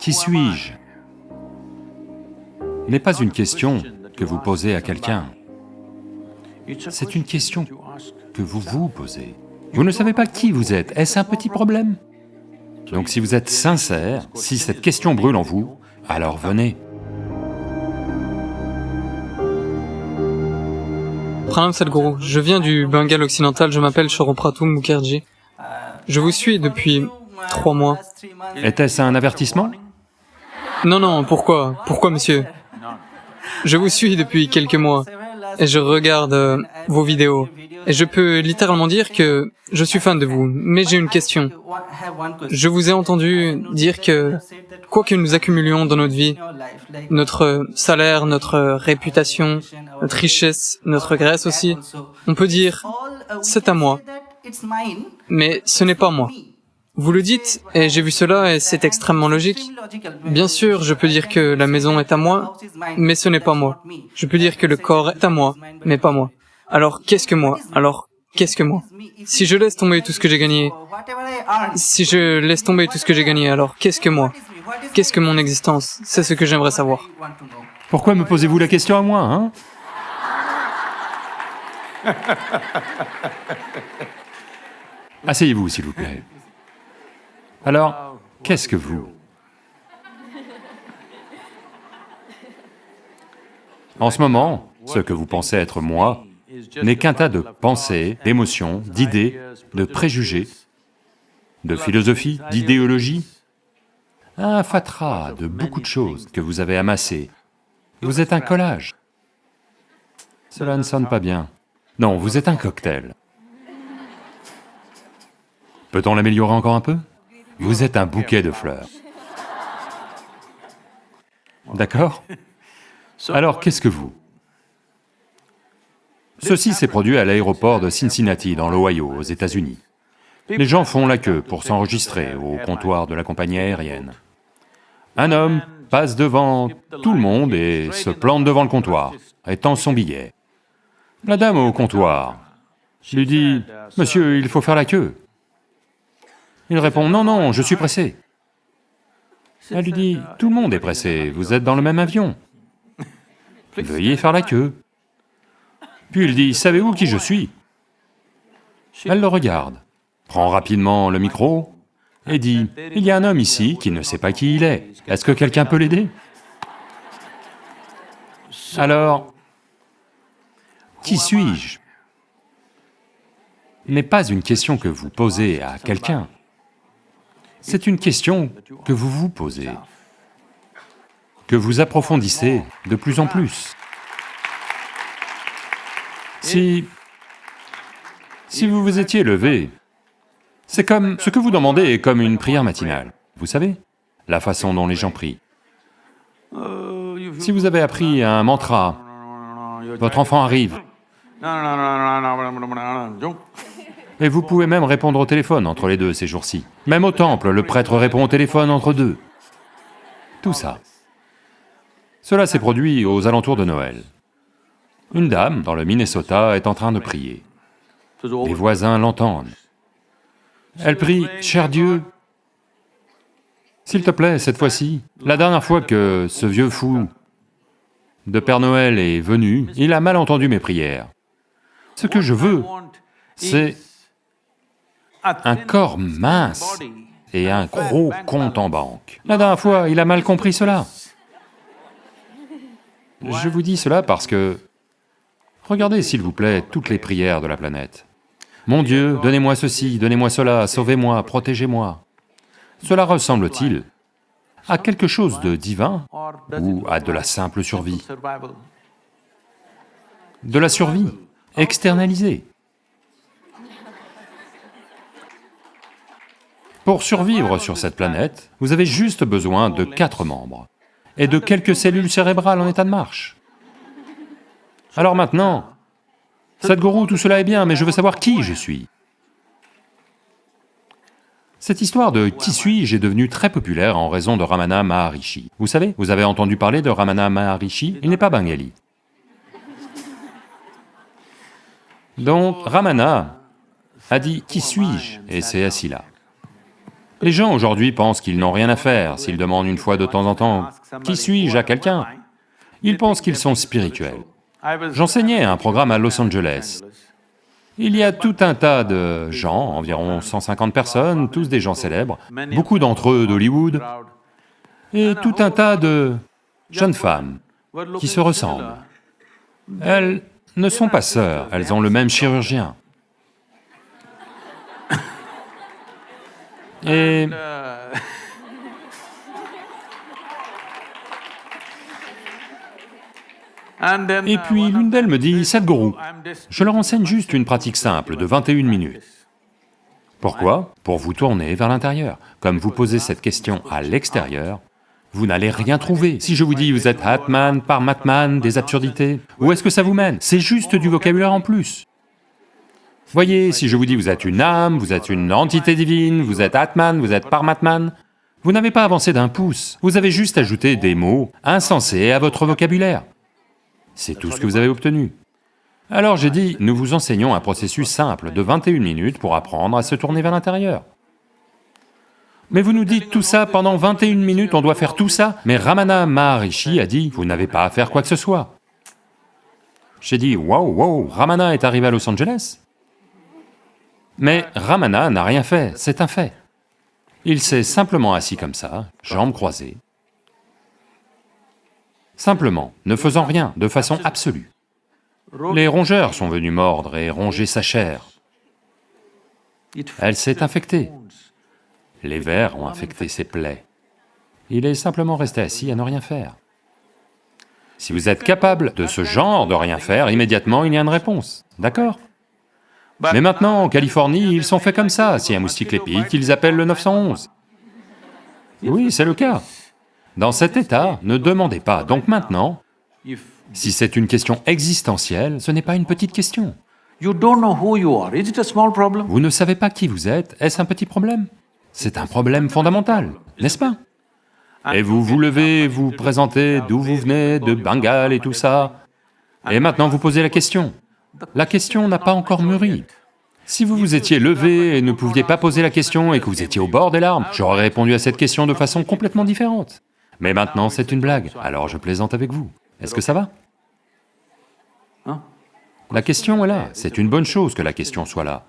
Qui suis-je n'est pas une question que vous posez à quelqu'un, c'est une question que vous vous posez. Vous ne savez pas qui vous êtes, est-ce un petit problème? Donc si vous êtes sincère, si cette question brûle en vous, alors venez. Pranam Sadhguru, je viens du Bengale occidental, je m'appelle Shoropratu Mukherjee. Je vous suis depuis trois mois. Était-ce un avertissement? Non, non, pourquoi? Pourquoi, monsieur? Je vous suis depuis quelques mois et je regarde euh, vos vidéos. Et je peux littéralement dire que je suis fan de vous, mais j'ai une question. Je vous ai entendu dire que quoi que nous accumulions dans notre vie, notre salaire, notre réputation, notre richesse, notre graisse aussi, on peut dire, c'est à moi, mais ce n'est pas moi. Vous le dites, et j'ai vu cela, et c'est extrêmement logique. Bien sûr, je peux dire que la maison est à moi, mais ce n'est pas moi. Je peux dire que le corps est à moi, mais pas moi. Alors, qu'est-ce que moi? Alors, qu'est-ce que moi? Si je laisse tomber tout ce que j'ai gagné, si je laisse tomber tout ce que j'ai gagné, alors qu'est-ce que moi? Qu'est-ce que mon existence? C'est ce que j'aimerais savoir. Pourquoi me posez-vous la question à moi, hein? Asseyez-vous, s'il vous plaît. Alors, qu'est-ce que vous? En ce moment, ce que vous pensez être moi n'est qu'un tas de pensées, d'émotions, d'idées, de préjugés, de philosophie, d'idéologie, un fatras de beaucoup de choses que vous avez amassées. Vous êtes un collage. Cela ne sonne pas bien. Non, vous êtes un cocktail. Peut-on l'améliorer encore un peu? Vous êtes un bouquet de fleurs. D'accord Alors, qu'est-ce que vous Ceci s'est produit à l'aéroport de Cincinnati, dans l'Ohio, aux États-Unis. Les gens font la queue pour s'enregistrer au comptoir de la compagnie aérienne. Un homme passe devant tout le monde et se plante devant le comptoir, étend son billet. La dame au comptoir lui dit, « Monsieur, il faut faire la queue. » Il répond, « Non, non, je suis pressé. » Elle lui dit, « Tout le monde est pressé, vous êtes dans le même avion. Veuillez faire la queue. » Puis il dit, « Savez-vous qui je suis ?» Elle le regarde, prend rapidement le micro et dit, « Il y a un homme ici qui ne sait pas qui il est, est-ce que quelqu'un peut l'aider » Alors, qui suis-je? N'est pas une question que vous posez à quelqu'un, c'est une question que vous vous posez, que vous approfondissez de plus en plus. Si... si vous vous étiez levé, c'est comme... ce que vous demandez est comme une prière matinale, vous savez, la façon dont les gens prient. Si vous avez appris un mantra, votre enfant arrive, et vous pouvez même répondre au téléphone entre les deux ces jours-ci. Même au temple, le prêtre répond au téléphone entre deux. Tout ça. Cela s'est produit aux alentours de Noël. Une dame, dans le Minnesota, est en train de prier. Les voisins l'entendent. Elle prie, « Cher Dieu, s'il te plaît, cette fois-ci, la dernière fois que ce vieux fou de Père Noël est venu, il a mal entendu mes prières. Ce que je veux, c'est un corps mince et un gros compte en banque. La dernière fois, il a mal compris cela. Je vous dis cela parce que Regardez s'il vous plaît toutes les prières de la planète. Mon Dieu, donnez-moi ceci, donnez-moi cela, sauvez-moi, protégez-moi. Cela ressemble-t-il à quelque chose de divin ou à de la simple survie? De la survie, externalisée. Pour survivre sur cette planète, vous avez juste besoin de quatre membres et de quelques cellules cérébrales en état de marche. Alors maintenant, Sadhguru, tout cela est bien, mais je veux savoir qui je suis. Cette histoire de qui suis-je est devenue très populaire en raison de Ramana Maharishi. Vous savez, vous avez entendu parler de Ramana Maharishi, il n'est pas bengali. Donc Ramana a dit « qui suis-je » et s'est assis là. Les gens aujourd'hui pensent qu'ils n'ont rien à faire s'ils demandent une fois de temps en temps « Qui suis-je à quelqu'un ?» Ils pensent qu'ils sont spirituels. J'enseignais un programme à Los Angeles. Il y a tout un tas de gens, environ 150 personnes, tous des gens célèbres, beaucoup d'entre eux d'Hollywood, et tout un tas de jeunes femmes qui se ressemblent. Elles ne sont pas sœurs, elles ont le même chirurgien. Et... Et puis l'une d'elles me dit, Sadhguru, je leur enseigne juste une pratique simple de 21 minutes. Pourquoi Pour vous tourner vers l'intérieur. Comme vous posez cette question à l'extérieur, vous n'allez rien trouver. Si je vous dis vous êtes Atman, Parmatman, des absurdités, où est-ce que ça vous mène? C'est juste du vocabulaire en plus. Voyez, si je vous dis vous êtes une âme, vous êtes une entité divine, vous êtes Atman, vous êtes Parmatman, vous n'avez pas avancé d'un pouce, vous avez juste ajouté des mots insensés à votre vocabulaire. C'est tout ce que vous avez obtenu. Alors j'ai dit, nous vous enseignons un processus simple de 21 minutes pour apprendre à se tourner vers l'intérieur. Mais vous nous dites tout ça pendant 21 minutes, on doit faire tout ça Mais Ramana Maharishi a dit, vous n'avez pas à faire quoi que ce soit. J'ai dit, waouh, waouh, Ramana est arrivé à Los Angeles Mais Ramana n'a rien fait, c'est un fait. Il s'est simplement assis comme ça, jambes croisées, simplement, ne faisant rien, de façon absolue. Les rongeurs sont venus mordre et ronger sa chair. Elle s'est infectée. Les vers ont infecté ses plaies. Il est simplement resté assis à ne rien faire. Si vous êtes capable de ce genre de rien faire, immédiatement il y a une réponse, d'accord? Mais maintenant, en Californie, ils sont faits comme ça, si un moustique les pique, ils appellent le 911. Oui, c'est le cas. Dans cet état, ne demandez pas. Donc maintenant, si c'est une question existentielle, ce n'est pas une petite question. Vous ne savez pas qui vous êtes, est-ce un petit problème? C'est un problème fondamental, n'est-ce pas? Et vous vous levez, vous présentez d'où vous venez, de Bengale et tout ça, et maintenant vous posez la question. La question n'a pas encore mûri. Si vous vous étiez levé et ne pouviez pas poser la question et que vous étiez au bord des larmes, j'aurais répondu à cette question de façon complètement différente. Mais maintenant c'est une blague, alors je plaisante avec vous. Est-ce que ça va? La question est là, c'est une bonne chose que la question soit là.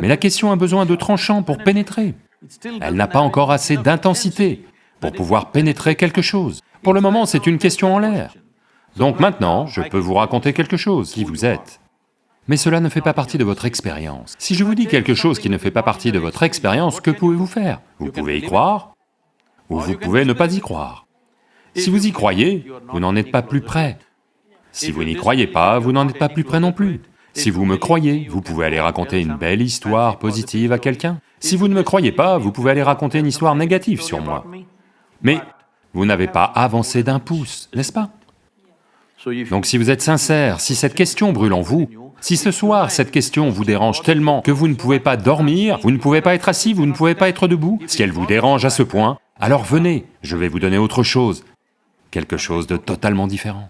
Mais la question a besoin de tranchants pour pénétrer. Elle n'a pas encore assez d'intensité pour pouvoir pénétrer quelque chose. Pour le moment, c'est une question en l'air. Donc maintenant, je peux vous raconter quelque chose, qui vous êtes. Mais cela ne fait pas partie de votre expérience. Si je vous dis quelque chose qui ne fait pas partie de votre expérience, que pouvez-vous faire? Vous pouvez y croire, ou vous pouvez ne pas y croire. Si vous y croyez, vous n'en êtes pas plus près. Si vous n'y croyez pas, vous n'en êtes pas plus près non plus. Si vous me croyez, vous pouvez aller raconter une belle histoire positive à quelqu'un. Si vous ne me croyez pas, vous pouvez aller raconter une histoire négative sur moi. Mais vous n'avez pas avancé d'un pouce, n'est-ce pas? Donc si vous êtes sincère, si cette question brûle en vous, si ce soir cette question vous dérange tellement que vous ne pouvez pas dormir, vous ne pouvez pas être assis, vous ne pouvez pas être debout, si elle vous dérange à ce point, alors venez, je vais vous donner autre chose, quelque chose de totalement différent.